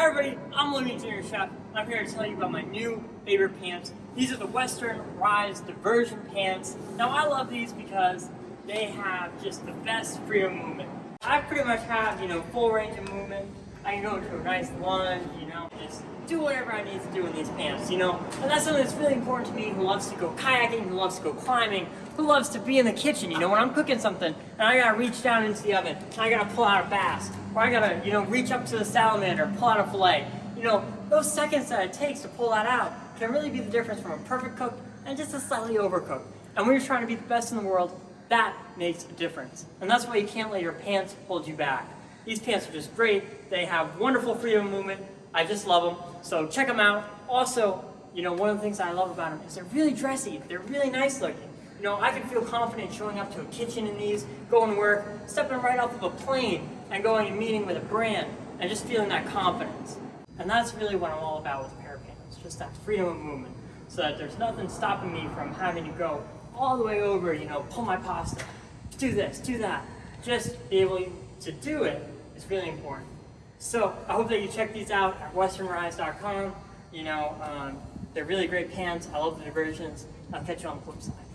Hi everybody, I'm Living Junior Chef. I'm here to tell you about my new favorite pants. These are the Western Rise Diversion Pants. Now I love these because they have just the best freedom movement. I pretty much have, you know, full range of movement. I can go into a nice lunge, you know, just do whatever I need to do in these pants, you know? And that's something that's really important to me who loves to go kayaking, who loves to go climbing, who loves to be in the kitchen, you know, when I'm cooking something and I gotta reach down into the oven and I gotta pull out a bass, or I gotta, you know, reach up to the salamander, pull out a fillet. You know, those seconds that it takes to pull that out can really be the difference from a perfect cook and just a slightly overcooked. And when you're trying to be the best in the world, that makes a difference. And that's why you can't let your pants hold you back. These pants are just great. They have wonderful freedom of movement. I just love them. So check them out. Also, you know, one of the things I love about them is they're really dressy. They're really nice looking. You know, I can feel confident showing up to a kitchen in these, going to work, stepping right off of a plane, and going and meeting with a brand, and just feeling that confidence. And that's really what I'm all about with a pair of pants, just that freedom of movement, so that there's nothing stopping me from having to go all the way over, you know, pull my pasta, do this, do that. Just be able to do it is really important. So I hope that you check these out at westernrise.com. You know, um, they're really great pants. I love the diversions. I'll catch you on the flip side.